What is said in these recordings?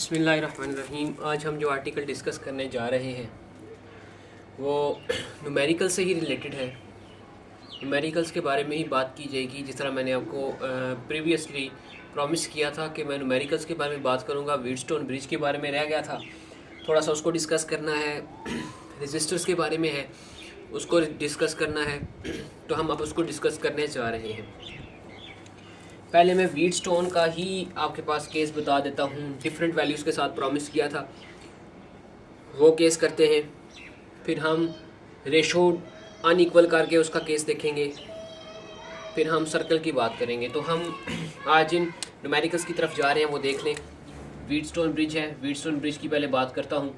बसमीम आज हम जो आर्टिकल डिस्कस करने जा रहे हैं, वो नुमेरिकल से ही रिलेटेड है। नुमेरिकल्स के बारे में ही बात की जाएगी, जिस तरह मैंने आपको प्रीवियसली प्रॉमिस किया था कि मैं नुमेरिकल्स के बारे में बात करूँगा वीडस्टोन ब्रिज के बारे में रह गया था। थोड़ा सा उसको डिस्कस करना है रजिस्टर्स के बारे में है, उसको डिस्कस करना है तो हम अब उसको डिस्कस करने जा रहे हैं। पहले मैं वीट स्टोन का ही आपके पास केस बता देता हूँ। डिफरेंट वैल्यूज़ के साथ प्रॉमिस किया था। वो केस करते हैं। फिर हम रेशो अनइक्वल करके उसका केस देखेंगे। फिर हम सर्कल की बात करेंगे। तो हम आज इन नुमेरिकल्स की तरफ़ जा रहे हैं, वो देख लें। वीट स्टोन ब्रिज है। वीट स्टोन ब्रिज की पहले बात करता हूँ।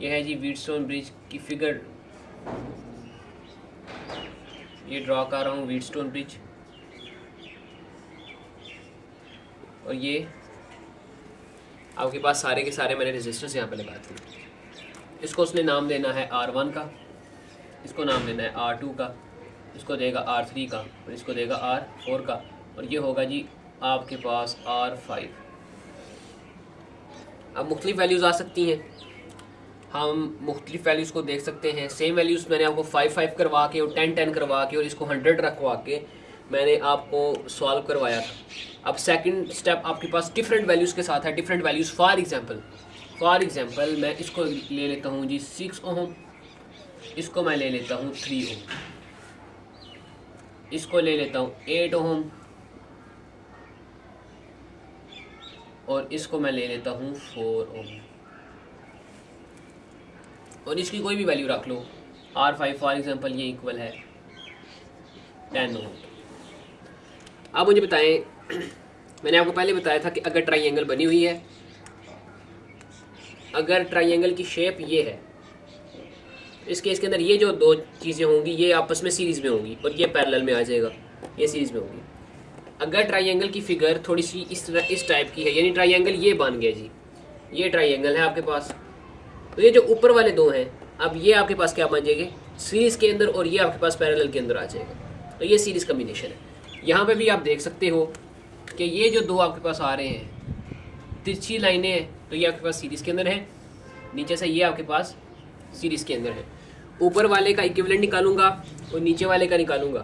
यह है जी वीट स्टोन ब्रिज की फिगर ये ड्रॉ कर रहा हूँ वीट स्टोन ब्रिज और ये आपके पास सारे के सारे मैंने रजिस्टर्स यहाँ पर लगा दिए। इसको उसने नाम देना है आर वन का, इसको नाम देना है आर टू का, इसको देगा आर थ्री का, और इसको देगा आर फोर का, और ये होगा जी आपके पास आर फाइव अब मुख्तलिफ़ वैल्यूज़ आ सकती हैं। हम मुख्तलिफ़ वैल्यूज़ को देख सकते हैं। सेम वैल्यूज़ मैंने आपको फाइव फाइव करवा के और टेन टेन करवा के और इसको हंड्रेड रखवा के मैंने आपको सॉल्व करवाया था। अब सेकंड स्टेप आपके पास डिफरेंट वैल्यूज़ के साथ है। Different values for example for example मैं इसको ले लेता हूँ जी सिक्स ओम। इसको मैं ले लेता हूँ थ्री ओम। इसको ले लेता हूँ एट ओम। और इसको मैं ले लेता हूँ फोर ओम। और इसकी कोई भी वैल्यू रख लो। आर फाइव फॉर एग्ज़ाम्पल ये इक्वल है। Ten ohm. आप मुझे बताएँ, मैंने आपको पहले बताया था कि अगर ट्राइंगल बनी हुई है, अगर ट्राइंगल की शेप ये है, इस केस के अंदर ये जो दो चीज़ें होंगी, ये आपस में सीरीज़ में होंगी और ये पैरेलल में आ जाएगा, ये सीरीज़ में होगी। अगर ट्राइंगल की फिगर थोड़ी सी इस तरह, इस टाइप की है, यानी ट्राइंगल ये बन गया जी, ये ट्राइंगल है आपके पास तो ये जो ऊपर वाले दो हैं, अब ये आपके पास क्या बन जाएँगे? सीरीज़ के अंदर और ये आपके पास पैरेलल के अंदर आ जाएगा तो ये सीरीज़ कम्बिनेशन है। यहाँ पे भी आप देख सकते हो कि ये जो दो आपके पास आ रहे हैं तिरछी लाइनें हैं तो ये आपके पास सीरीज़ के अंदर है, नीचे से ये आपके पास सीरीज़ के अंदर है। ऊपर वाले का इक्विवेलेंट निकालूँगा और नीचे वाले का निकालूँगा।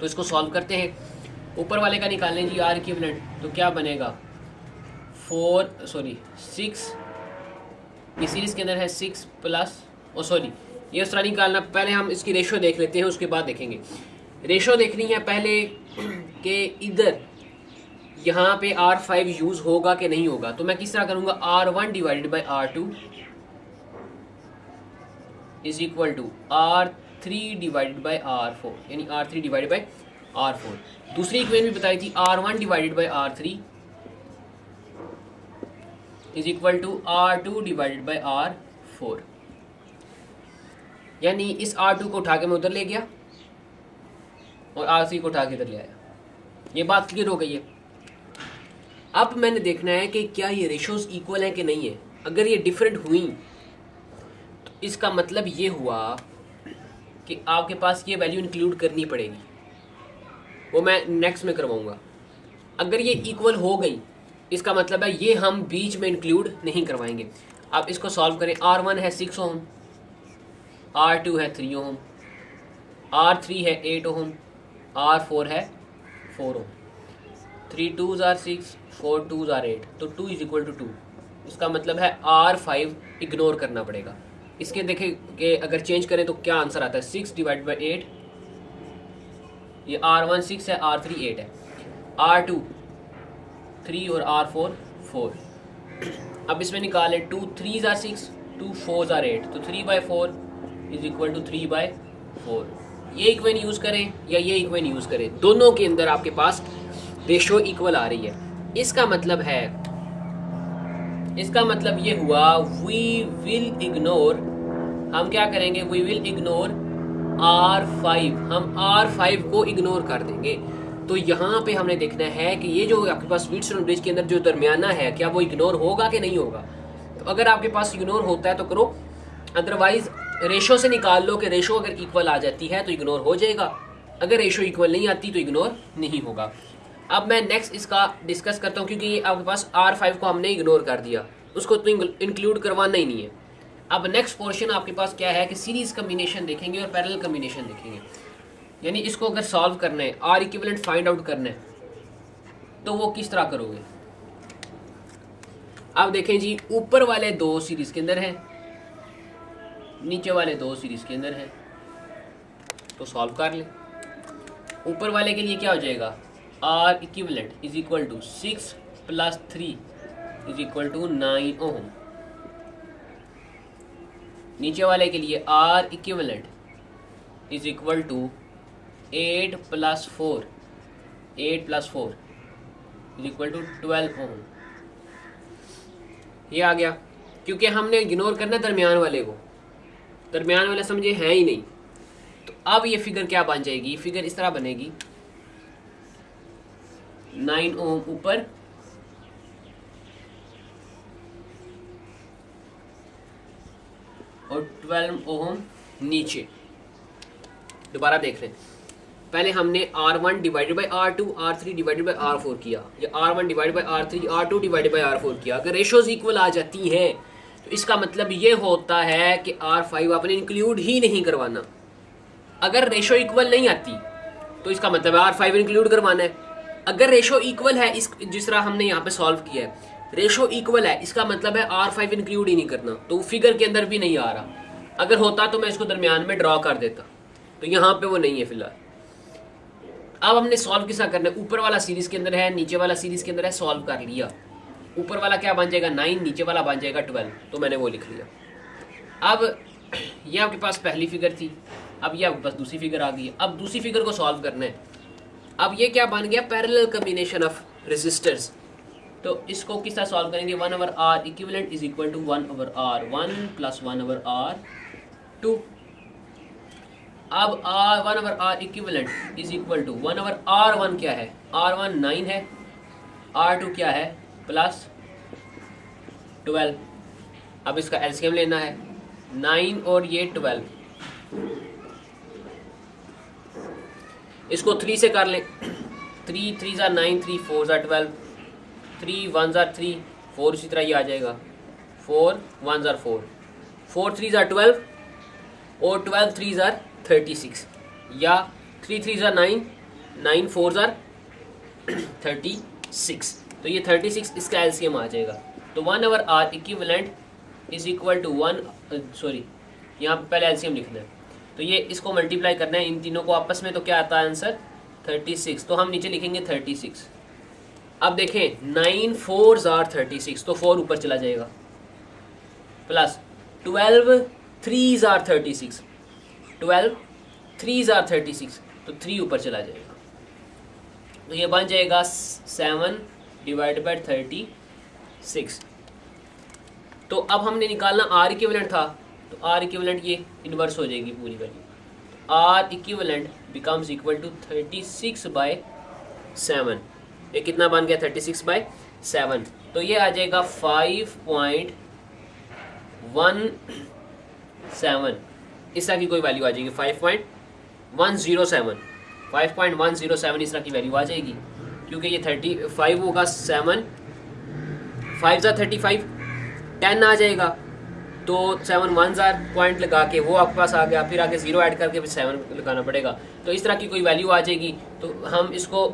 तो इसको सॉल्व करते हैं। ऊपर वाले का निकालने जी आर इक्विवेलेंट तो क्या बनेगा? फोर सॉरी सिक्स ये सीरीज़ के अंदर है सिक्स प्लस और सॉरी ये उस तरह निकालना, पहले हम इसकी रेशियो देख लेते हैं, उसके बाद देखेंगे। रेशो देखनी है पहले कि इधर यहाँ पे आर फाइव यूज़ होगा कि नहीं होगा? तो मैं किस तरह करूँगा? R one divided by R two is equal to R three divided by R four यानी R three divided by R four दूसरी इक्वेशन भी बताई थी R one divided by R three is equal to R two divided by R four यानी इस are to को उठा के मैं उधर ले गया। और आर सी को उठा के इधर ले आया। ये बात क्लियर हो गई है। अब मैंने देखना है कि क्या ये रेशोज इक्वल हैं कि नहीं है। अगर ये डिफरेंट हुई तो इसका मतलब ये हुआ कि आपके पास ये वैल्यू इंक्लूड करनी पड़ेगी। वो मैं नेक्स्ट में करवाऊँगा। अगर ये इक्वल हो गई, इसका मतलब है ये हम बीच में इंक्लूड नहीं करवाएँगे। आप इसको सॉल्व करें। आर वन है सिक्स ओम आर टू है थ्री ओम आर थ्री है एट ओम आर फोर है फोर ओम थ्री टू ज़ार सिक्स फोर टू ज़ार एट तो two is equal to two इसका मतलब है आर फाइव इग्नोर करना पड़ेगा। इसके देखें कि अगर चेंज करें तो क्या आंसर आता है? सिक्स डिवाइड बाई एट ये आर वन सिक्स है आर थ्री एट है। आर टू थ्री और आर फोर फोर अब इसमें निकालें टू थ्री ज़ार सिक्स टू फोर ज़ार एट तो three by four is equal to three by four ये इक्वेन यूज़ करें या ये इक्वेन यूज़ करें, दोनों के अंदर आपके पास रेशो इक्वल आ रही है। इसका मतलब है, इसका मतलब ये हुआ वी विल इग्नोर हम क्या करेंगे we will ignore R five हम आर फाइव को इग्नोर कर देंगे। तो यहाँ पे हमने देखना है कि ये जो आपके पास स्वीट ब्रिज के अंदर जो दरमियाना है, क्या वो इग्नोर होगा कि नहीं होगा? तो अगर आपके पास इग्नोर होता है तो करो अदरवाइज़ रेशो से निकाल लो कि रेशो अगर इक्वल आ जाती है तो इग्नोर हो जाएगा। अगर रेशो इक्वल नहीं आती तो इग्नोर नहीं होगा। अब मैं नेक्स्ट इसका डिस्कस करता हूँ, क्योंकि आपके पास आर फाइव को हमने इग्नोर कर दिया। उसको तो इंक्लूड करवाना ही नहीं है। अब नेक्स्ट पोर्शन आपके पास क्या है कि सीरीज़ कम्बिनेशन देखेंगे और पैरेलल कम्बिनेशन देखेंगे। यानी इसको अगर सॉल्व करना है आर इक्विवेलेंट फाइंड आउट करना है तो वो किस तरह करोगे? अब देखें जी, ऊपर वाले दो सीरीज़ के अंदर है। नीचे वाले दो सीरीज़ के अंदर है। तो सॉल्व कर ले। ऊपर वाले के लिए क्या हो जाएगा? R equivalent is equal to six plus three is equal to nine ohm नीचे वाले के लिए R equivalent is equal to eight plus four eight plus four is equal to twelve ohm ये आ गया। क्योंकि हमने इग्नोर करना दरमियान वाले को। दरमियान वाले समझे हैं ही नहीं। तो अब ये फिगर क्या बन जाएगी? फिगर इस तरह बनेगी। नाइन ओम ऊपर। और ट्वेल्व ओम नीचे। दोबारा देख लें पहले हमने R one divided by R two R three divided by R four किया। या one divided by R three R two divided by R four किया। अगर रेशोज इक्वल आ जाती हैं इसका मतलब ये होता है कि आर फाइव आपने इंक्लूड ही नहीं करवाना। अगर रेशो इक्वल नहीं आती तो इसका मतलब आर फाइव इंक्लूड करवाना है। अगर रेशो इक्वल है, इस, जिस तरह हमने यहाँ पे सॉल्व किया है रेशो इक्वल है, इसका मतलब है आर फाइव इंक्लूड ही नहीं करना तो फिगर के अंदर भी नहीं आ रहा। अगर होता तो मैं इसको दरमियान में ड्रॉ कर देता तो यहाँ पे वो नहीं है फ़िलहाल। अब हमने सॉल्व किसा करना है? ऊपर वाला सीरीज़ के अंदर है, नीचे वाला सीरीज़ के अंदर है सॉल्व कर लिया। ऊपर वाला क्या बन जाएगा? नाइन, नीचे वाला बन जाएगा ट्वेल्व। तो मैंने वो लिख लिया। अब ये आपके पास पहली फिगर थी। अब ये आपके पास दूसरी फिगर आ गई। अब दूसरी फिगर को सॉल्व करना है। अब ये क्या बन गया? पैरेलल कम्बिनेशन ऑफ़ रेजिस्टर्स तो इसको किस तरह सॉल्व करेंगे? One over R equivalent is equal to one over R one plus one over R two अब R one over R equivalent is equal to one over R one क्या है? R one nine है। R two क्या है? Plus twelve. अब इसका LCM लेना है। नाइन और ये ट्वेल्व। इसको थ्री से कर लें। थ्री थ्री ज़ार नाइन थ्री फोर ज़ार ट्वेल्व थ्री वन ज़ार थ्री फोर इसी तरह ये आ जाएगा। फोर वन ज़ार फोर फोर थ्री ज़ार ट्वेल्व और ट्वेल्व थ्री ज़ार थर्टी सिक्स या थ्री थ्री ज़ार नाइन नाइन फोर ज़ार थर्टी सिक्स तो ये थर्टी सिक्स इसका एलसीएम आ जाएगा। तो one over R equivalent is equal to one sorry यहाँ पे पहले एलसीएम लिखना है। तो ये इसको मल्टीप्लाई करना है। इन तीनों को आपस में तो क्या आता है आंसर थर्टी सिक्स तो हम नीचे लिखेंगे थर्टी सिक्स अब देखें नाइन फोर ज़ार थर्टी सिक्स तो फोर ऊपर चला जाएगा। प्लस ट्वेल्व थ्री ज़ार थर्टी सिक्स ट्वेल्व थ्री ज़ार थर्टी सिक्स तो थ्री ऊपर चला जाएगा। तो ये बन जाएगा seven divide by thirty six. तो अब हमने निकालना आर इक्विवेलेंट था तो आर इक्विवेलेंट ये इन्वर्स हो जाएगी पूरी value R equivalent becomes equal to thirty six by seven ये कितना बन गया? थर्टी सिक्स बाई सेवन तो ये आ जाएगा फाइव पॉइंट वन सेवन इस तरह की कोई वैल्यू आ जाएगी five point one zero seven five point one zero seven इस तरह की वैल्यू आ जाएगी। क्योंकि ये थर्टी फाइव होगा सेवन फाइव ज़ा थर्टी फाइव टेन आ जाएगा. तो सेवन वन ज़ार पॉइंट लगा के वो आपके पास आ गया. फिर आगे ज़ीरो ऐड करके फिर सेवन लगाना पड़ेगा. तो इस तरह की कोई वैल्यू आ जाएगी. तो हम इसको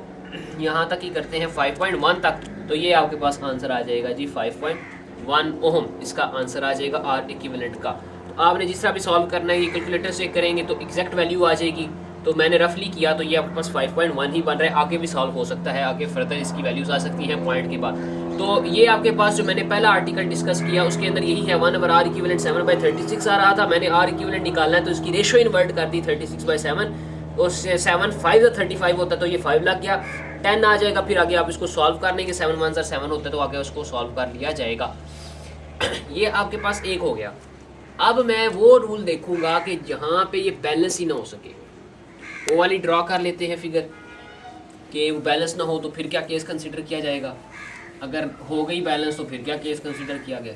यहाँ तक ही करते हैं फाइव पॉइंट वन तक. तो ये आपके पास आंसर आ जाएगा जी फाइव पॉइंट वन ओहम इसका आंसर आ जाएगा आर इक्विवेलेंट का. तो आपने जिस तरह भी सॉल्व करना है, ये कैलकुलेटर से करेंगे तो एग्जैक्ट वैल्यू आ जाएगी. तो मैंने रफली किया तो ये आपके पास 5.1 ही बन रहा है। आगे भी सॉल्व हो सकता है। आगे फर्दर इसकी वैल्यूज़ आ सकती हैं पॉइंट के बाद। तो ये आपके पास जो मैंने पहला आर्टिकल डिस्कस किया, उसके अंदर यही है। One over R equivalent seven by thirty six आ रहा था। मैंने आर इक्विवेलेंट निकालना है तो इसकी रेशो इन्वर्ट कर दी थर्टी सिक्स बाई सेवन और सेवन फाइव या थर्टी फाइव होता तो ये फाइव लग गया। टेन आ जाएगा, फिर आगे आप इसको सॉल्व करने के सेवन वन सेवन होता तो आगे उसको सॉल्व कर लिया जाएगा। ये आपके पास एक हो गया। अब मैं वो रूल देखूँगा कि जहाँ पे ये बैलेंस ही ना हो सके। वो वाली ड्रॉ कर लेते हैं फिगर कि वो बैलेंस ना हो तो फिर क्या केस कंसिडर किया जाएगा? अगर हो गई बैलेंस तो फिर क्या केस कंसिडर किया गया?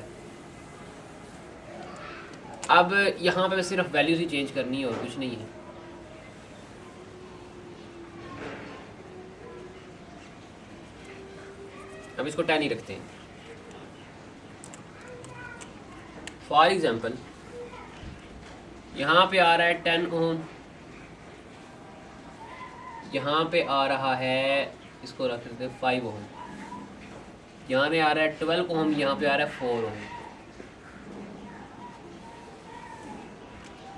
अब यहाँ पे सिर्फ़ वैल्यूज़ ही चेंज करनी है और कुछ नहीं है। अब इसको टेन ही रखते हैं। फॉर एग्ज़ाम्पल यहाँ पे आ रहा है टेन ओम यहाँ पे आ रहा है, इसको रख देते हैं फाइव ओम यहाँ पे आ रहा है ट्वेल्व ओम यहाँ पे आ रहा है फोर ओम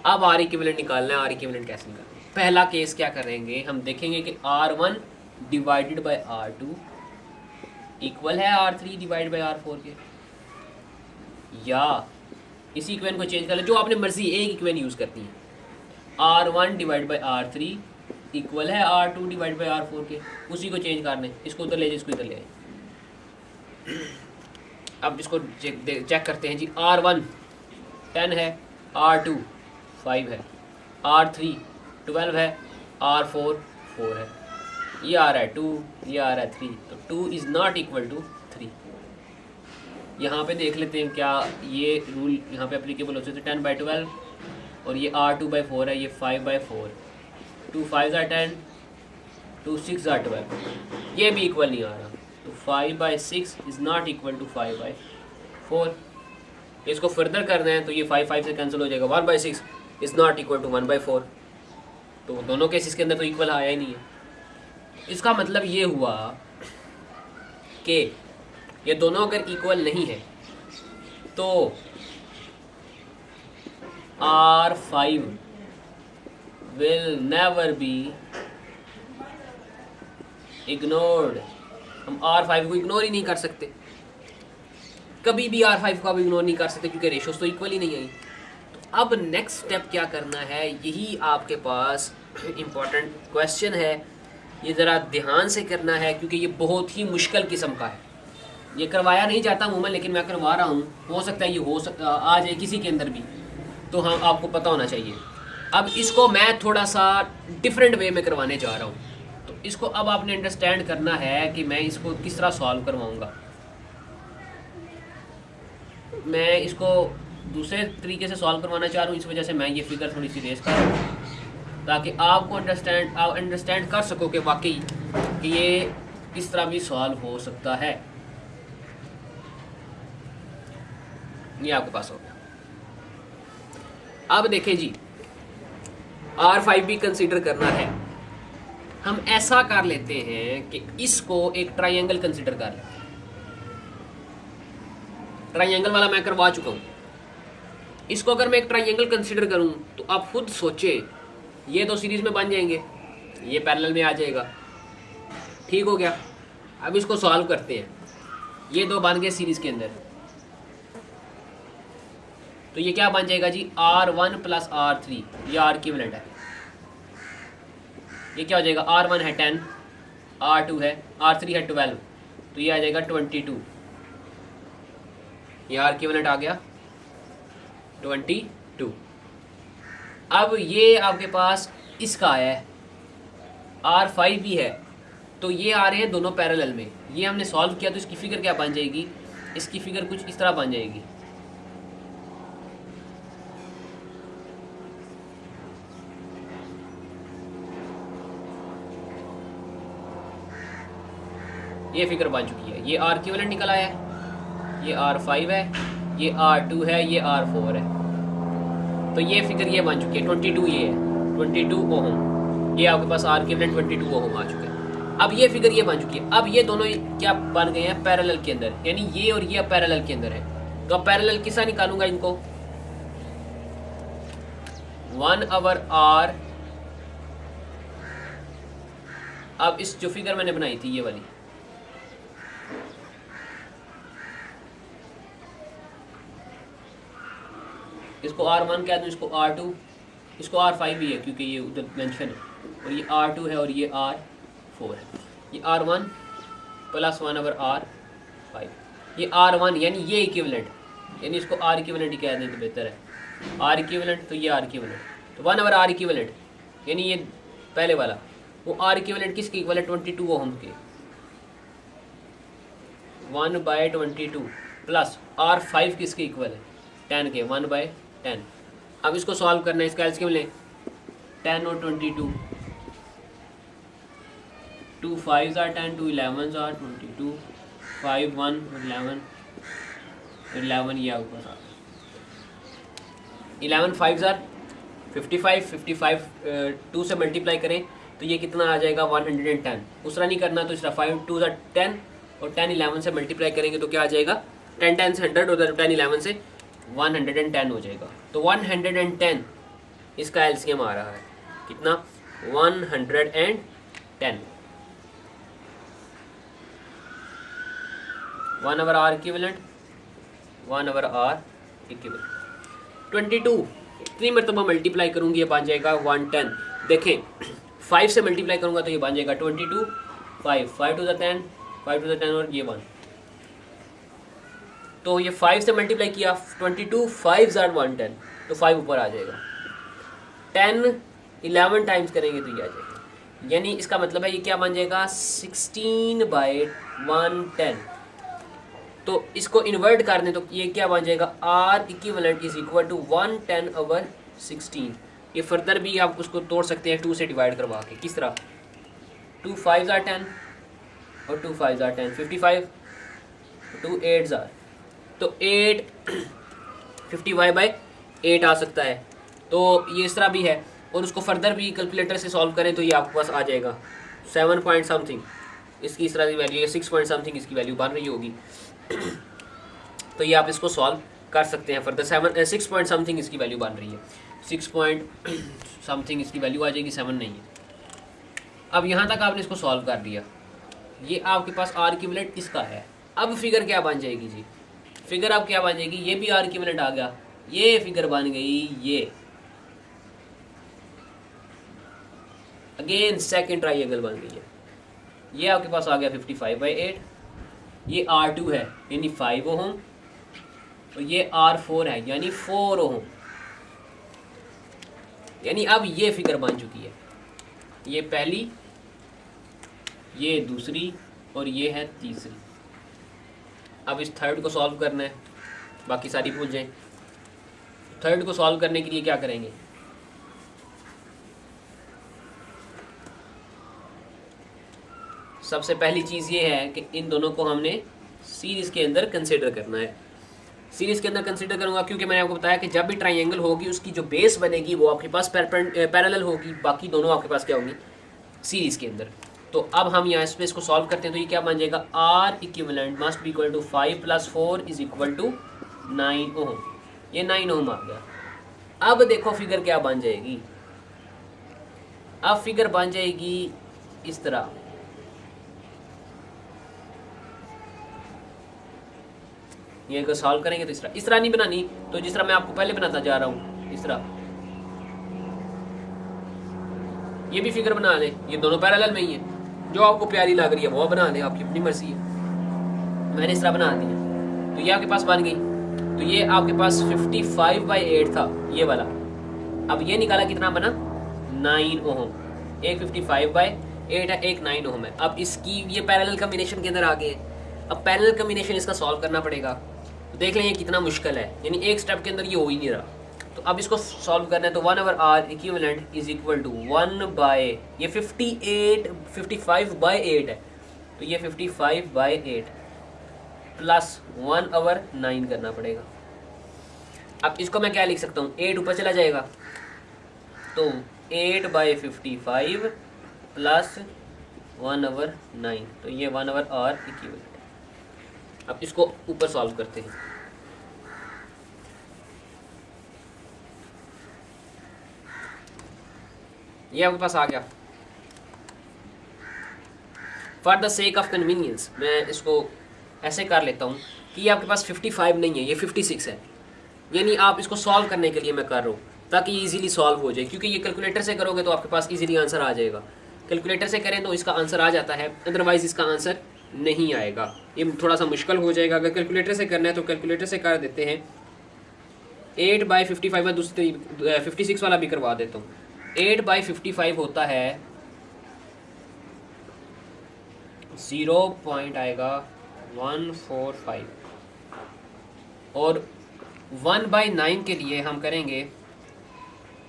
अब आर इक्विवेलेंट निकालना है आर इक्विवेलेंट कैसे निकालना है? पहला केस क्या करेंगे? हम देखेंगे कि R one divided by R two equal है R three divide by R four के। या इसी इक्वेन को चेंज कर ले, जो आपने मर्ज़ी, एक इक्वेन यूज़ करती है। R one divide by R three equal है R two divide by R four के। उसी को चेंज करने। इसको उधर ले जाए इसको इधर ले आए। अब इसको चेक चेक करते हैं जी। आर वन टेन है आर टू फाइव है। आर थ्री ट्वेल्व है आर फोर फोर है। ये आ रहा है टू ये आ रहा है थ्री तो two is not equal to three यहाँ पे देख लेते हैं क्या ये रूल यहाँ पे अप्लीकेबल हो सकते टेन बाई ट्वेल्व और ये आर टू बाई फोर है, ये five by four two five R ten, two six R twelve. ये भी इक्वल नहीं आ रहा। तो five by six is not equal to five by four इसको फर्दर करना है तो ये फाइव फाइव से कैंसिल हो जाएगा। One by six is not equal to one by four तो दोनों केसेस के अंदर तो इक्वल आया ही नहीं है। इसका मतलब ये हुआ कि ये दोनों अगर इक्वल नहीं है तो R five will never be ignored हम आर फाइव को इग्नोर ही नहीं कर सकते। कभी भी आर फाइव को आप इग्नोर नहीं कर सकते क्योंकि रेशोस तो इक्वल ही नहीं आई। तो अब नेक्स्ट स्टेप क्या करना है? यही आपके पास इम्पोर्टेंट क्वेश्चन है। ये ज़रा ध्यान से करना है क्योंकि ये बहुत ही मुश्किल किस्म का है। ये करवाया नहीं जाता हूँ मैं, लेकिन मैं करवा रहा हूँ। हो सकता है ये हो सकता आ जाए किसी के अंदर भी। तो हाँ आपको पता होना चाहिए। अब इसको मैं थोड़ा सा डिफरेंट वे में करवाने जा रहा हूँ। तो इसको अब आपने अंडरस्टैंड करना है कि मैं इसको किस तरह सॉल्व करवाऊँगा। मैं इसको दूसरे तरीके से सॉल्व करवाना चाह रहा हूँ, इस वजह से मैं ये फिगर थोड़ी सी रेस कर रहा हूँ। ताकि आपको अंडरस्टैंड आप अंडरस्टैंड कर सको कि वाकई कि ये किस तरह भी सॉल्व हो सकता है। ये आपके पास हो गया। अब देखें जी आर फाइव भी कंसिडर करना है। हम ऐसा कर लेते हैं कि इसको एक ट्राइंगल कंसिडर कर लेते ट्राइंगल वाला मैं करवा चुका हूँ। इसको अगर मैं एक ट्राइंगल कंसिडर करूँ तो आप खुद सोचे, ये तो सीरीज़ में बन जाएँगे, ये पैरेलल में आ जाएगा। ठीक हो गया। अब इसको सॉल्व करते हैं। ये दो बन गए सीरीज़ के अंदर। तो ये क्या बन जाएगा जी? R one plus R three ये आर इक्विवेलेंट है। ये क्या हो जाएगा? आर वन है टेन आर टू है आर थ्री है ट्वेल्व तो ये आ जाएगा ट्वेंटी टू ये आर इक्विवेलेंट आ गया। ट्वेंटी टू अब ये आपके पास इसका आया है। आर फाइव भी है। तो ये आ रहे हैं दोनों पैरेलल में। ये हमने सॉल्व किया तो इसकी फिगर क्या बन जाएगी? इसकी फिगर कुछ इस तरह बन जाएगी। ये फिगर बन चुकी है। ये आर क्यूलेंट निकल आया है। ये आर फाइव है। ये आर टू है। ये आर फोर है। तो ये फिगर ये बन चुकी है। ट्वेंटी टू ये है। Twenty two ohm. ये आपके पास R equivalent twenty two ohm आ चुके हैं। अब ये फिगर ये बन चुकी है। अब ये दोनों क्या बन गए हैं? पैरेलल के अंदर। यानी ये और ये पैरेलल के अंदर है। तो अब पैरेलल किसा निकालूँगा इनको? वन अवर आर अब इस जो फिगर मैंने बनाई थी, ये वाली। इसको आर वन कह दूँ, इसको आर टू इसको आर फाइव भी है, क्योंकि ये उधर मेंशन है। और ये आर टू है और ये आर फोर है। ये R one plus one over R five ये आर वन यानी ये इक्विवेलेंट यानी इसको आर इक्विवेलेंट ही कह दें तो बेहतर है। आर इक्विवेलेंट तो ये आर इक्विवेलेंट तो वन अवर आर इक्विवेलेंट यानी ये पहले वाला, वो आर इक्विवेलेंट किसके इक्वल है? ट्वेंटी टू ओहम के। One by twenty two plus R five किसके इक्वल है? टेन के। वन बाय टेन अब इसको सॉल्व करना है, इसका एल्सियम लें? टेन और twenty two two five R ten two eleven R twenty two five one eleven eleven ये आपके पास इलेवन फाइव ज़ार fifty five fifty five two से मल्टीप्लाई करें तो ये कितना आ जाएगा? वन हंड्रेड एंड टेन दूसरा नहीं करना तो इसका फाइव टू ज़ार टेन और टेन इलेवन से मल्टीप्लाई करेंगे तो क्या आ जाएगा? टेन टेन से हंड्रेड और टेन इलेवन से वन हंड्रेड एंड टेन हो जाएगा। तो वन हंड्रेड एंड टेन इसका एलसीएम आ रहा है। कितना? One hundred and ten. One over R equivalent one over R equivalent twenty two. इतनी मरतबा मल्टीप्लाई करूँगी, ये बन जाएगा वन टेन। देखें फाइव से मल्टीप्लाई करूँगा तो ये बन जाएगा twenty two. Five five two the ten five two the ten और ये वन। तो ये फाइव से मल्टीप्लाई किया ट्वेंटी टू फाइव जार वन टेन तो फाइव ऊपर आ जाएगा। टेन इलेवन टाइम्स करेंगे तो ये आ जाएगा। यानी इसका मतलब है ये क्या बन जाएगा? सिक्सटीन बाई वन टेन तो इसको इन्वर्ट कर दें तो ये क्या बन जाएगा? R equivalent is equal to one ten over sixteen ये फर्दर भी आप उसको तोड़ सकते हैं टू से डिवाइड करवा के। किस तरह? टू फाइव ज़ार टेन और टू फाइव ज़ार ten fifty five two eight ज़ार तो eight fifty Y by eight आ सकता है। तो ये इस तरह भी है, और उसको फर्दर भी कैलकुलेटर से सॉल्व करें तो ये आपके पास आ जाएगा। सेवन पॉइंट समथिंग इसकी इस तरह की वैल्यू है सिक्स पॉइंट समथिंग इसकी वैल्यू बन रही होगी। तो ये आप इसको सॉल्व कर सकते हैं further seven six point something इसकी वैल्यू बन रही है। सिक्स पॉइंट समथिंग इसकी वैल्यू आ जाएगी सेवन नहीं है। अब यहाँ तक आपने इसको सॉल्व कर दिया। ये आपके पास आर की इसका है। अब फिगर क्या बन जाएगी जी? फिगर आप क्या बन जाएगी, ये भी आर की आ गया। ये फिगर बन गई, ये। अगेन सेकेंड ट्राइंगल बन गई है। ये आपके पास आ गया फिफ्टी फाइव बाई एट ये आर टू है, यानी फाइव ओहम। और ये आर फोर है, यानी फोर ओहम। यानी अब ये फिगर बन चुकी है। ये पहली, ये दूसरी, और ये है तीसरी। अब इस थर्ड को सॉल्व करना है। बाकी सारी भूल जाएँ। थर्ड को सॉल्व करने के लिए क्या करेंगे? सबसे पहली चीज़ ये है कि इन दोनों को हमने सीरीज़ के अंदर कंसिडर करना है। सीरीज़ के अंदर कंसिडर करूँगा क्योंकि मैंने आपको बताया कि जब भी ट्राइंगल होगी, उसकी जो बेस बनेगी, वो आपके पास पैरेलल होगी। बाकी दोनों आपके पास क्या होंगी? सीरीज़ के अंदर। तो अब हम यहाँ इस इसको सॉल्व करते हैं तो ये क्या बन जाएगा? R equivalent must be equal to five plus four is equal to nine ohm ये नाइन ओम आ गया। अब देखो फिगर क्या बन जाएगी। अब फिगर बन जाएगी इस तरह। ये अगर सॉल्व करेंगे तो इस तरह। इस तरह नहीं बनानी तो जिस तरह मैं आपको पहले बनाता जा रहा हूँ, इस तरह। ये भी फिगर बना लें। ये दोनों पैरेलल में ही है। जो आपको प्यारी लग रही है, वो बना लें, आपकी अपनी मर्ज़ी है। मैंने इस तरह बना दिया तो ये आपके पास बन गई। तो ये आपके पास 55 फाइव बाई एट था, ये वाला। अब ये निकाला कितना बना? Nine ohm. एक 55 फाइव बाई एट है, एक नाइन ओहम है। अब इसकी, ये पैरेलल कम्बिनेशन के अंदर आ गए। अब पैरेलल कम्बिनेशन इसका सॉल्व करना पड़ेगा। तो देख लें ये कितना मुश्किल है। यानी एक स्टेप के अंदर ये हो ही नहीं रहा। तो अब इसको सॉल्व करना है तो one over R equivalent is equal to one by ये fifty eight fifty five by eight है। तो ये fifty five by eight plus one over nine करना पड़ेगा। अब इसको मैं क्या लिख सकता हूँ? एट ऊपर चला जाएगा। तो eight by fifty five plus one over nine तो ये वन आवर आर इक्वलेंट अब इसको ऊपर सॉल्व करते हैं। ये आपके पास आ गया। For the sake of convenience मैं इसको ऐसे कर लेता हूँ कि ये आपके पास 55 नहीं है, ये 56 है। यानी आप इसको सॉल्व करने के लिए मैं कर रहा हूँ, ताकि ये इजीली सॉल्व हो जाए, क्योंकि ये कैलकुलेटर से करोगे तो आपके पास इजीली आंसर आ जाएगा। कैलकुलेटर से करें तो इसका आंसर आ जाता है अदरवाइज़ इसका आंसर नहीं आएगा। ये थोड़ा सा मुश्किल हो जाएगा। अगर कैलकुलेटर से करना है तो कैलकुलेटर से कर देते हैं। एट बाई फिफ्टी फाइव दूसरी फिफ्टी सिक्स वाला भी करवा देता हूँ। एट बाई फिफ्टी फाइव होता है, ज़ीरो पॉइंट आएगा वन फोर फाइव। और वन बाई नाइन के लिए हम करेंगे,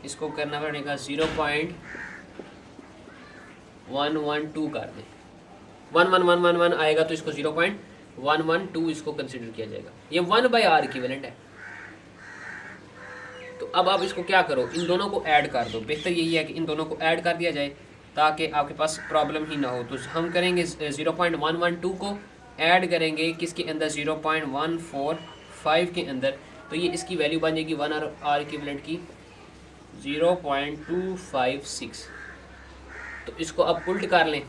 इसको करना पड़ेगा zero point one one two कर दें। One one one one one आएगा तो इसको zero point one one two इसको कंसिडर किया जाएगा। ये वन बाई आर इक्विवेलेंट है। अब आप इसको क्या करो? इन दोनों को ऐड कर दो। बेहतर यही है कि इन दोनों को ऐड कर दिया जाए, ताकि आपके पास प्रॉब्लम ही ना हो। तो हम करेंगे zero point one one two को ऐड करेंगे, किसके अंदर? Zero point one four five के अंदर। तो ये इसकी वैल्यू बन जाएगी वन आर आर की zero point two five six तो इसको अब उल्ट कर लें।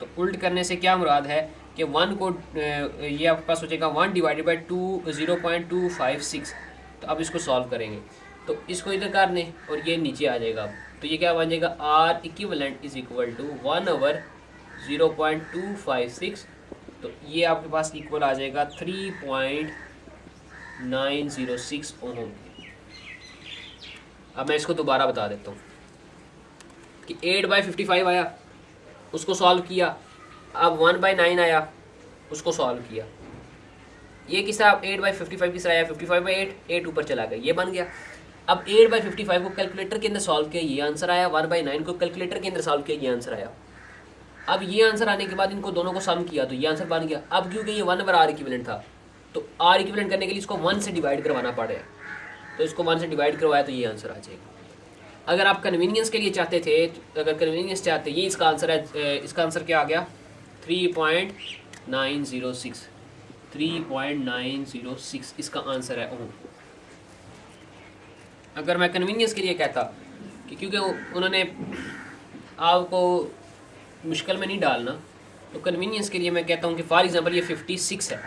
तो उल्ट करने से क्या मुराद है कि वन को ये आपके पास हो जाएगा one divided by two zero point two five six तो अब इसको सॉल्व करेंगे। तो इसको इधर लें और ये नीचे आ जाएगा तो ये क्या बन जाएगा? R equivalent is equal to one over zero point two five six तो ये आपके पास इक्वल आ जाएगा three point nine zero six ohm. अब मैं इसको दोबारा बता देता हूँ कि एट बाई फिफ्टी फाइव आया, उसको सॉल्व किया। अब वन बाई नाइन आया, उसको सॉल्व किया। ये किस तरह एट बाई फिफ्टी फाइव किस तरह आया? Fifty five by eight eight ऊपर चला गया। ये बन गया। अब एट बाई फिफ्टी फाइव को कैलकुलेटर के अंदर सॉल्व किया, ये आंसर आया. वन बाई नाइन को कैलकुलेटर के अंदर सॉल्व किया, ये आंसर आया. अब ये आंसर आने के बाद इनको दोनों को सम किया तो ये आंसर बन गया. अब क्योंकि ये वन बार आर इक्विवेलेंट था तो आर इक्विवेलेंट करने के लिए इसको वन से डिवाइड करवाना पड़ पड़ेगा तो इसको वन से डिवाइड करवाया तो ये आंसर आ जाएगा. अगर आप कन्वीनियंस के लिए चाहते थे तो अगर कन्वीनियंस चाहते, ये इसका आंसर है इसका आंसर क्या आ गया? Three point nine zero six three point nine zero six इसका आंसर है, ओह. अगर मैं कन्वीनियंस के लिए कहता कि क्योंकि उन्होंने आपको मुश्किल में नहीं डालना तो कन्वीनियंस के लिए मैं कहता हूँ कि फॉर एग्जांपल ये फिफ्टी सिक्स है।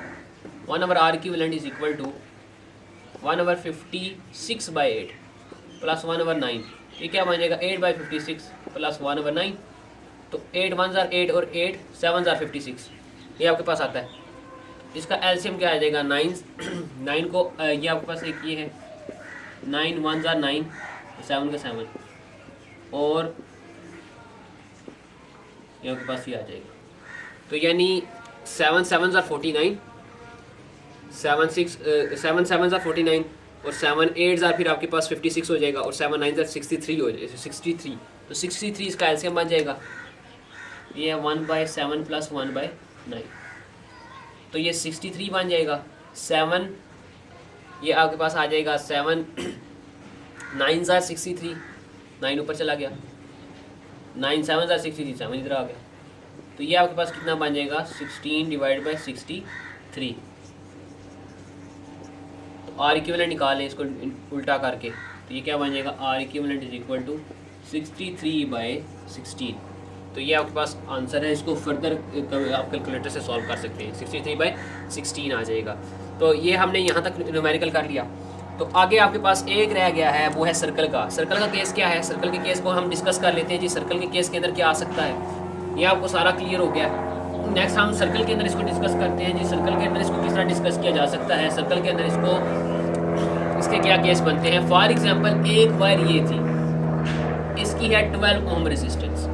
One over R equivalent is equal to one over fifty six by eight plus one over nine ये क्या बन जाएगा eight by fifty six plus one over nine तो एट वन ज़ार eight और eight seven ज़ार fifty six ये आपके पास आता है। इसका एल्शियम क्या आ जाएगा? नाइन नाइन को ये आपके पास एक ये है। नाइन वन ज़ार नाइन, सेवन का सेवन। और ये आपके पास ये आ जाएगा। तो यानी सेवन सेवन ज़ार forty nine, seven six seven seven ज़ार फोर्टी नाइन और सेवन एट ज़ार फिर आपके पास फिफ्टी सिक्स हो जाएगा और सेवन नाइन ज़ार सिक्सटी थ्री हो जाएगा, सिक्सटी थ्री। तो सिक्सटी थ्री इसका एल्सियम बन जाएगा। ये है one by seven plus one by nine. तो ये सिक्सटी थ्री बन जाएगा। सेवन ये आपके पास आ जाएगा सेवन, नाइन ज़ार सिक्सटी थ्री। नाइन ऊपर चला गया। नाइन सेवन ज़ार सिक्सटी थ्री, सेवन इधर आ गया। तो ये आपके पास कितना बन जाएगा? Sixteen divide by sixty three. तो आर इक्वलेंट निकाल लें इसको उल्टा करके। तो ये क्या बन जाएगा? R equivalent is equal to sixty three by sixteen. तो ये आपके पास आंसर है। इसको फर्दर आप कैलकुलेटर से सॉल्व कर सकते हैं। सिक्सटी थ्री बाई सिक्सटीन आ जाएगा। तो ये हमने यहाँ तक न्यूमेरिकल कर लिया। तो आगे आपके पास एक रह गया है, वो है सर्कल का। सर्कल का केस क्या है? सर्कल के केस को हम डिस्कस कर लेते हैं जी सर्कल के केस के अंदर क्या आ सकता है। ये आपको सारा क्लियर हो गया। है नेक्स्ट हम सर्कल के अंदर इसको डिस्कस करते हैं जी। सर्कल के अंदर इसको किस तरह डिस्कस किया जा सकता है? सर्कल के अंदर इसको, इसके क्या केस बनते हैं? फॉर एग्ज़ाम्पल एक वायर ये थी। इसकी है ट्वेल्व ओम रेजिस्टेंस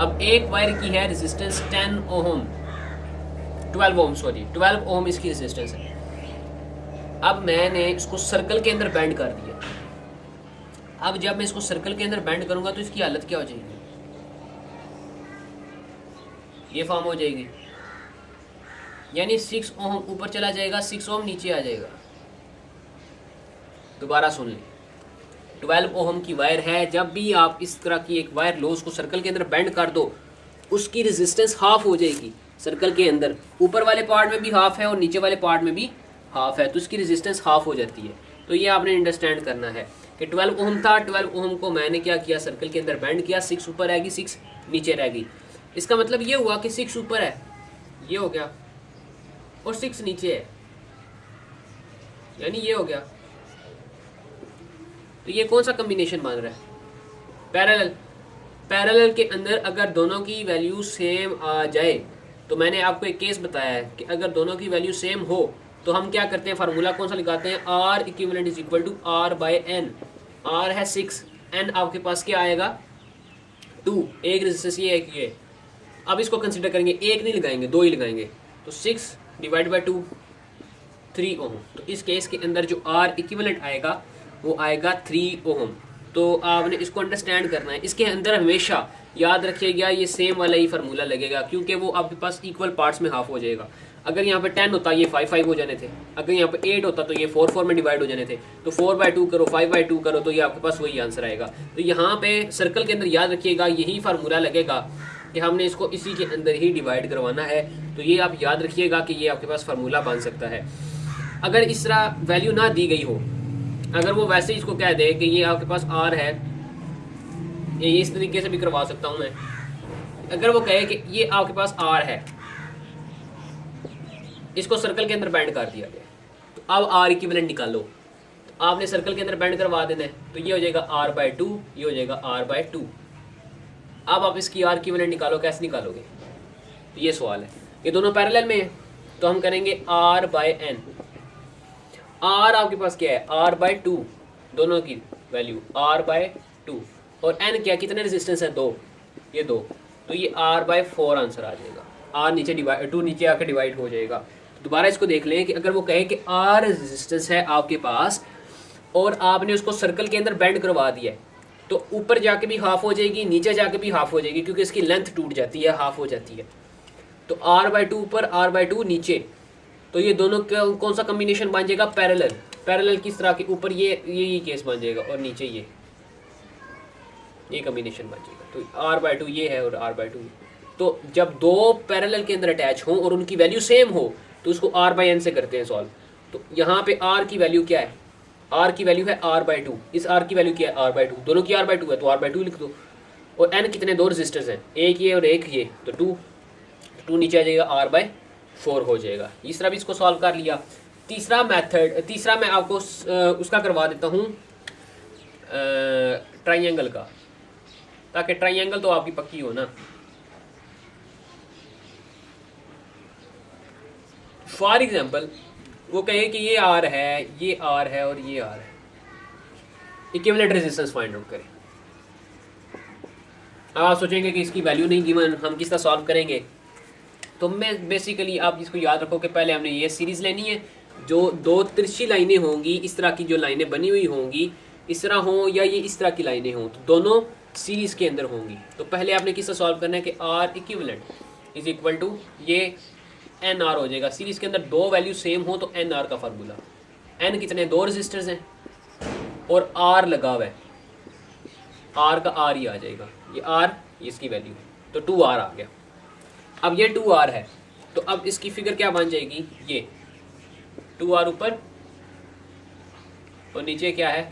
अब एक वायर की है resistance ten ohm twelve ohm sorry twelve ohm इसकी रेजिस्टेंस है। अब मैंने इसको सर्कल के अंदर बैंड कर दिया। अब जब मैं इसको सर्कल के अंदर बैंड करूँगा तो इसकी हालत क्या हो जाएगी? ये फॉर्म हो जाएगी। यानी सिक्स ओम ऊपर चला जाएगा सिक्स ओम नीचे आ जाएगा। दोबारा सुन लें। ट्वेल्व ओम की वायर है, जब भी आप इस तरह की एक वायर लो, उसको सर्कल के अंदर बैंड कर दो, उसकी रेजिस्टेंस हाफ़ हो जाएगी सर्कल के अंदर। ऊपर वाले पार्ट में भी हाफ़ है और नीचे वाले पार्ट में भी हाफ़ है तो उसकी रेजिस्टेंस हाफ़ हो जाती है। तो ये आपने अंडरस्टैंड करना है कि 12 ओम था 12 ओम को मैंने क्या किया? सर्कल के अंदर बैंड किया सिक्स ऊपर रहेगी सिक्स नीचे रहेगी। इसका मतलब ये हुआ कि सिक्स ऊपर है। ये हो गया। और सिक्स नीचे है। यानी ये हो गया। तो ये कौन सा कम्बिनेशन मान रहा है? पैरेलल पैरेलल के अंदर अगर दोनों की वैल्यू सेम आ जाए तो मैंने आपको एक केस बताया है कि अगर दोनों की वैल्यू सेम हो तो हम क्या करते हैं? फार्मूला कौन सा लगाते हैं? R equivalent is equal to R by N R है सिक्स एन आपके पास क्या आएगा? टू एक रेजिस्टेंस ये एक ये. अब इसको कंसिडर करेंगे. एक नहीं लगाएँगे, दो ही लगाएँगे. तो six divide by two three ohm तो इस केस के अंदर जो आर इक्विवेलेंट आएगा, वो आएगा थ्री ओम तो आपने इसको अंडरस्टैंड करना है. इसके अंदर हमेशा याद रखिएगा, ये सेम वाला ही फार्मूला लगेगा, क्योंकि वो आपके पास इक्वल पार्ट्स में हाफ़ हो जाएगा. अगर यहाँ पे टेन होता, ये फाइव फाइव हो जाने थे। अगर यहाँ पे एट होता तो ये फोर फोर में डिवाइड हो जाने थे। तो फोर बाय टू करो फाइव बाय टू करो तो ये आपके पास वही आंसर आएगा। तो यहाँ पे सर्कल के अंदर याद रखिएगा, यही फार्मूला लगेगा कि हमने इसको इसी के अंदर ही डिवाइड करवाना है। तो ये आप याद रखिएगा कि ये आपके पास फार्मूला बन सकता है। अगर इस तरह वैल्यू ना दी गई हो, अगर वो वैसे ही इसको कह दे कि ये आपके पास आर है, ये इस तरीके से भी करवा सकता हूँ मैं। अगर वो कहे कि ये आपके पास आर है इसको सर्कल के अंदर बैंड कर दिया गया। तो अब आर इक्विवेलेंट निकालो। तो आपने सर्कल के अंदर बैंड करवा देना है। तो ये हो जाएगा आर बाय टू ये हो जाएगा आर बाय टू अब आप इसकी आर इक्विवेलेंट निकालो, कैसे निकालोगे? तो ये सवाल है। ये दोनों पैरेलल में है। तो हम करेंगे आर बाय एन आर आपके पास क्या है? आर बाय टू दोनों की वैल्यू आर बाय टू और एन क्या कितने रेजिस्टेंस है? दो। ये दो। तो ये आर बाय फोर आंसर आ जाएगा। आर नीचे डिवाइड टू नीचे आकर डिवाइड हो जाएगा। दोबारा इसको देख लें कि अगर वो कहे कि आर रेजिस्टेंस है आपके पास, और आपने उसको सर्कल के अंदर बैंड करवा दिया है तो ऊपर जाके भी हाफ़ हो जाएगी, नीचे जाके भी हाफ़ हो जाएगी, क्योंकि इसकी लेंथ टूट जाती है हाफ़ हो जाती है। तो आर बाय टू ऊपर आर बाय टू नीचे। तो ये दोनों कौन सा कम्बिनेशन बन जाएगा? पैरेलल पैरेलल किस तरह के, ऊपर ये ये ये केस बन जाएगा, और नीचे ये। ये कम्बिनेशन बन जाएगा। तो आर बाय टू ये है और आर बाय टू तो जब दो पैरेलल के अंदर अटैच हों और उनकी वैल्यू सेम हो तो उसको आर बाई एन से करते हैं सॉल्व तो यहाँ पे आर की वैल्यू क्या है? आर की वैल्यू है आर बाई टू इस आर की वैल्यू क्या है? आर बाई टू दोनों की आर बाई टू है तो आर बाई टू लिख दो. और एन कितने? दो रजिस्टर्स हैं. एक ये और एक ये. तो टू टू नीचे आ जाएगा आर बाई फोर हो जाएगा. तरह भी इसको सॉल्व कर लिया. तीसरा मेथड तीसरा मैं आपको उसका करवा देता हूँ ट्राइंगल का. ताकि ट्राइंगल तो आपकी पक्की हो ना. फॉर एग्ज़ाम्पल वो कहे कि ये आर है, ये आर है और ये आर है। इक्विवेलेंट रेजिस्टेंस फाइंड आउट करें। अब आप सोचेंगे कि इसकी वैल्यू नहीं गिवन हम किस तरह सॉल्व करेंगे? तो मैं बेसिकली आप इसको याद रखो कि पहले हमने ये सीरीज़ लेनी है, जो दो तिरछी लाइनें होंगी, इस तरह की जो लाइनें बनी हुई होंगी, इस तरह हों या ये इस तरह की लाइनें हों तो दोनों सीरीज़ के अंदर होंगी। तो पहले आपने किस तरह सॉल्व करना है कि R equivalent is equal to ये एन आर हो जाएगा। सीरीज़ के अंदर दो वैल्यू सेम हो तो एन आर का फार्मूला एन कितने? दो रजिस्टर्स हैं। और आर लगा हुआ है। आर का आर ही आ जाएगा। ये आर इसकी वैल्यू है। तो टू आर आ गया। अब ये टू आर है। तो अब इसकी फिगर क्या बन जाएगी? ये। टू आर ऊपर। और नीचे क्या है?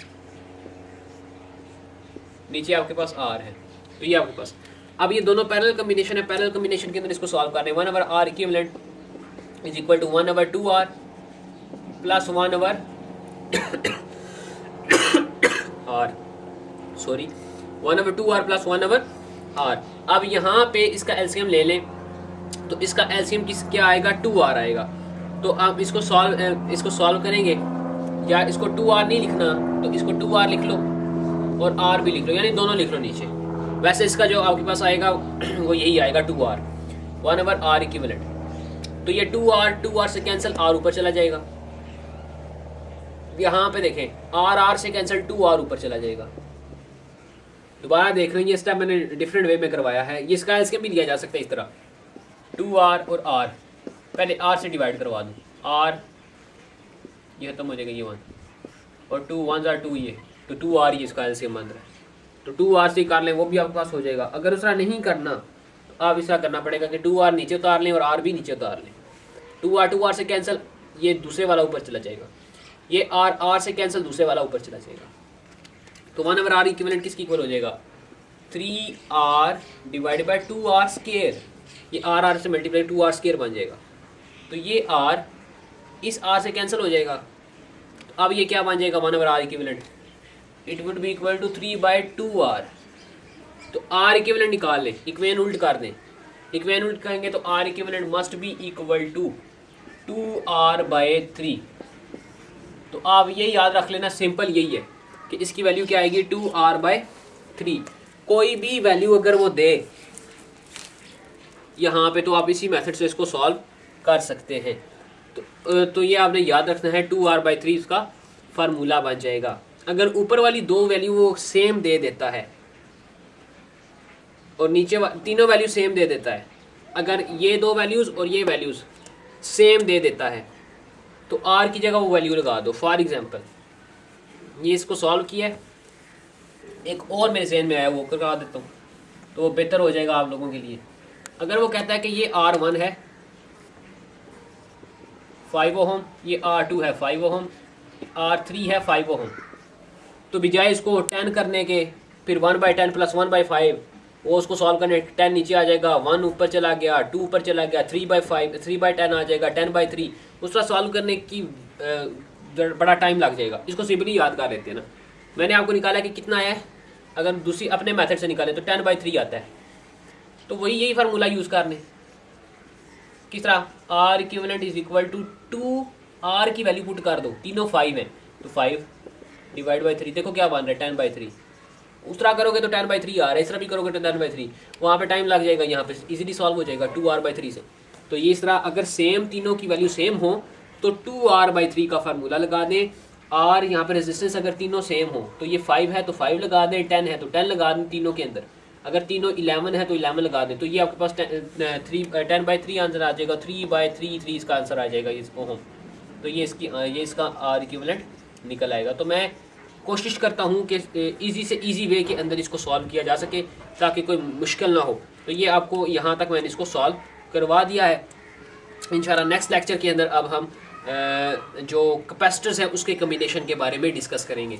नीचे आपके पास आर है। तो ये आपके पास। अब ये दोनों पैरेलल कॉम्बिनेशन है। पैरेलल कॉम्बिनेशन के अंदर इसको सॉल्व करने one over R equivalent is equal to 1 over 2r plus 1 over r. Sorry 1 over 2r plus 1 over r. अब यहाँ पे इसका एलसीएम ले लें। तो इसका एलसीएम किस, क्या आएगा? टू आर आएगा। तो आप इसको सॉल्व इसको सॉल्व करेंगे। या इसको टू आर नहीं लिखना तो इसको टू आर लिख लो और आर भी लिख लो। यानी दोनों लिख लो नीचे। वैसे इसका जो आपके पास आएगा, वो यही आएगा 2r 1 over आर इक्विवेलेंट तो ये टू आर टू आर से कैंसिल आर ऊपर चला जाएगा। यहाँ पे देखें आर आर से कैंसिल टू आर ऊपर चला जाएगा। दोबारा देख रहे हैं ये स्टेप मैंने डिफरेंट वे में करवाया है। ये इसका, इसके भी लिया जा सकता है इस तरह। टू आर और आर पहले आर से डिवाइड करवा दूँ। आर ये खत्म हो जाएगा ये वन और टू वन आर टू ये। तो टू आर ये इसका एल्सियम बन रहा है। तो टू आर से कर लें, वो भी आपके पास हो जाएगा। अगर उसका नहीं करना तो आप इसका करना पड़ेगा कि टू आर नीचे उतार लें और आर भी नीचे उतार लें। टू आर टू आर से कैंसिल ये दूसरे वाला ऊपर चला जाएगा। ये आर आर से कैंसिल दूसरे वाला ऊपर चला जाएगा। तो वन अवर आर इक्विवेलेंट किसकी इक्वल हो जाएगा? Three R divide by two R square ये आर आर से मल्टीप्लाई टू आर स्केयर बन जाएगा। तो ये आर इस आर से कैंसिल हो जाएगा। तो अब ये क्या बन जाएगा? One over R equivalent it would be equal to three by two R तो आर इक्विवेलेंट निकाल लें। इक्वेन उल्ट कर दें। इक्वेन उल्ट करेंगे तो R equivalent must be equal to two R by three. तो आप ये याद रख लेना, सिंपल यही है कि इसकी वैल्यू क्या आएगी? Two R by three. कोई भी वैल्यू अगर वो दे, यहाँ पे तो आप इसी मेथड से इसको सॉल्व कर सकते हैं। तो तो ये आपने याद रखना है, टू आर बाई थ्री इसका फार्मूला बन जाएगा। अगर ऊपर वाली दो वैल्यू वो सेम दे देता है, और नीचे तीनों वैल्यू सेम दे देता है, अगर ये दो वैल्यूज़ और ये वैल्यूज़ सेम दे देता है। तो आर की जगह वो वैल्यू लगा दो फॉर एग्जांपल ये इसको सॉल्व किया है। एक और मेरे जहन में आया, वो करवा देता हूँ। तो वो बेहतर हो जाएगा आप लोगों के लिए। अगर वो कहता है कि ये आर वन है फाइव ओहम ये आर टू है फाइव ओहम आर थ्री है फाइव ओहम तो बजाय इसको टेन करने के, फिर one by ten plus one by five वो उसको सॉल्व करने टेन नीचे आ जाएगा वन ऊपर चला गया टू ऊपर चला गया three by five three by ten आ जाएगा टेन बाई थ्री उसका सॉल्व करने की बड़ा टाइम लग जाएगा। इसको सिंपली याद कर लेते हैं ना। मैंने आपको निकाला कि कितना आया है? अगर दूसरी अपने मेथड से निकालें तो टेन बाई थ्री आता है। तो वही यही फार्मूला यूज़ करने। किस तरह? R equivalent is equal to two R की वैल्यू पुट कर दो। तीनों फाइव है। तो फाइव डिवाइड बाई थ्री देखो क्या बन रहा है टेन बाई थ्री उस तरह करोगे तो टेन बाई थ्री आ रहा है, इस तरह भी करोगे तो टेन बाई थ्री। वहाँ पर टाइम लग जाएगा यहाँ पे इजीली सॉल्व हो जाएगा टू आर बाई थ्री से। तो ये इस तरह अगर सेम तीनों की वैल्यू सेम हो तो टू आर बाई थ्री का फार्मूला लगा दें। आर यहाँ पर रेजिस्टेंस अगर तीनों सेम हो तो ये फाइव है तो फाइव लगा दें। टेन है तो टेन लगा दें तीनों के अंदर। अगर तीनों इलेवन है तो इलेवन लगा दें। तो ये आपके पास three ten by three answer आ जाएगा। थ्री बाई थ्री थ्री इसका आंसर आ जाएगा इसको हम तो ये इसकी ये इसका आर इक्विवेलेंट निकल आएगा। तो मैं कोशिश करता हूँ कि ईजी से इजी वे के अंदर इसको सॉल्व किया जा सके, ताकि कोई मुश्किल ना हो। तो ये आपको यहाँ तक मैंने इसको सॉल्व करवा दिया है। इन नेक्स्ट लेक्चर के अंदर अब हम जो कैपेसिटर्स हैं, उसके कम्बिनेशन के बारे में डिस्कस करेंगे।